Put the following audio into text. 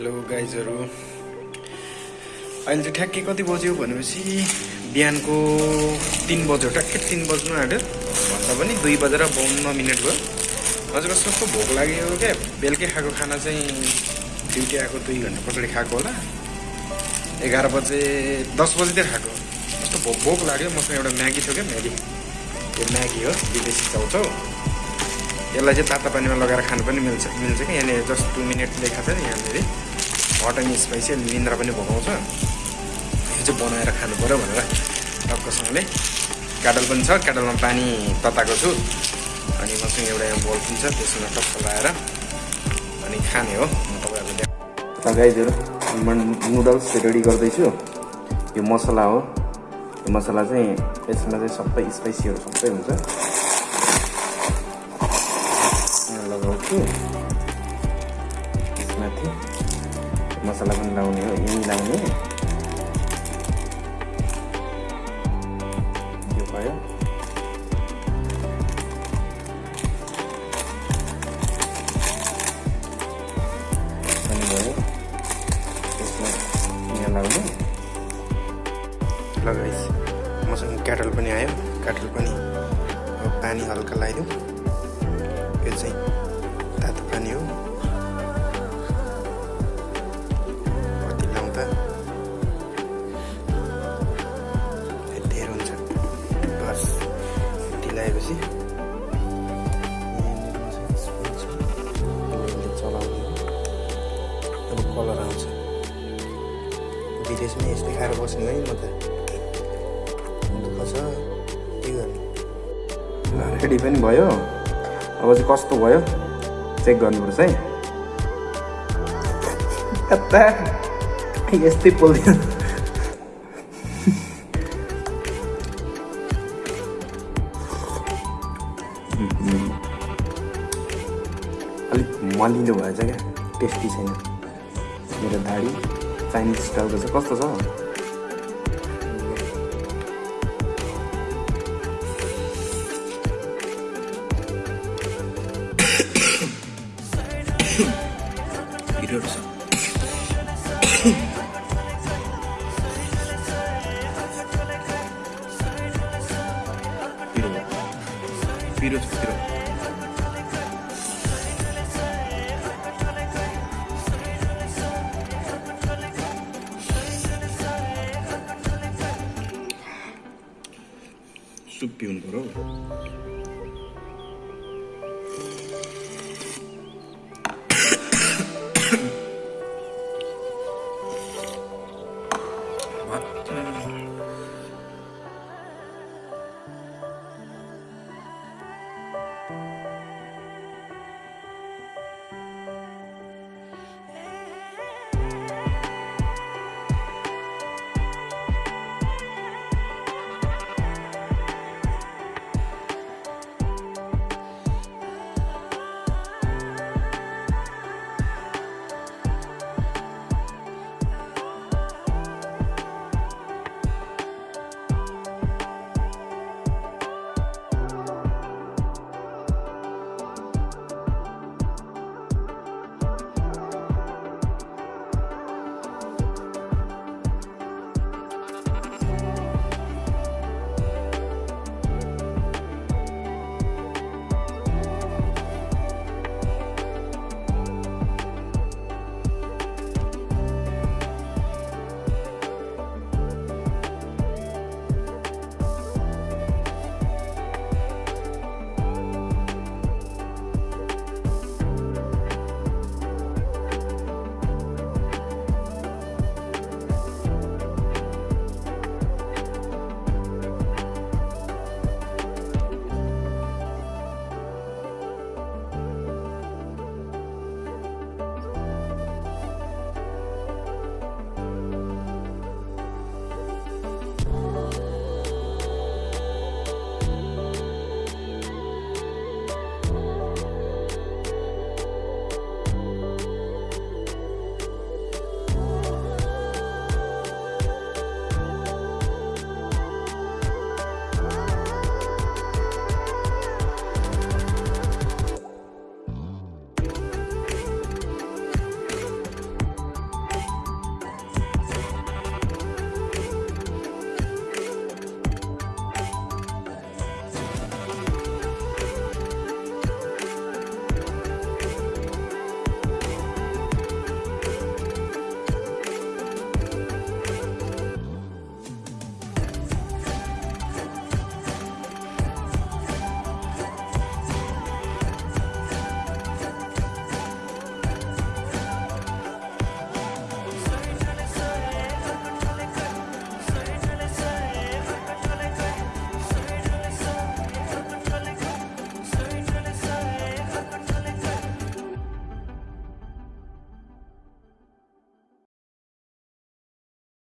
Hello गाइजहरू अहिले चाहिँ ठ्याक्कै कति बज्यो भनेपछि बिहानको तिन बज्यो ठ्याक्कै तिन बज्नु आँट्यो। भन्दा पनि दुई बजेर बाउन्न मिनट भयो। अझ कस्तो भोक लाग्यो क्या। बेलुकै खाएको खाना चाहिँ ड्युटी आएको दुई घन्टा पछाडि खाएको होला। एघार बजे दस बजीतिर खाएको। कस्तो भोक भोक लाग्यो। मसँग एउटा म्यागी थियो क्या म्यागी। त्यो म्यागी हो विदेशी चाउचाउ। यसलाई चाहिँ तातो पानीमा लगाएर खानु पनि मिल्छ मिल्छ कि? यहाँनिर जस्ट टु मिनट लेखाएको छ नि यहाँनिर। हट एन्ड स्पाइसी निन्द्रा पनि भोगाउँछ। यो चाहिँ बनाएर खानु पऱ्यो भनेर टक्कसँगले क्याटल पनि छ क्याटलमा पानी तताएको छु। अनि मसँग एउटा यहाँ पनि छ त्यसमा टक्क लगाएर अनि खाने हो। म तपाईँहरूले गाइजहरू म नुडल्स रेडी गर्दैछु। यो मसला हो। यो मसला चाहिँ यसमा चाहिँ सबै स्पाइसीहरू सबै हुन्छ। लगाउँछु यसमाथि मसला पनि लाउने हो यहीँ लाउने यो भयो भयो मसँग क्याटल पनि आयो क्याटल पनि पानी हल्का लगाइदिउँ यो चाहिँ लगाएपछि चलाउने अब कलर आउँछ विदेशमा यस्तै खाएर बस्नु है म त दुःख छ के गर्नु रेडी पनि भयो? अब चाहिँ कस्तो भयो? चेक गर्नुपर्छ है। यस्तै पोल्थ्यो मलिलो भएछ क्या? टेस्टी छैन। मेरो दाडी चाइनिज स्टाइलको चाहिँ कस्तो छ? पिरो पिरो छ पिरो subiu no coroa.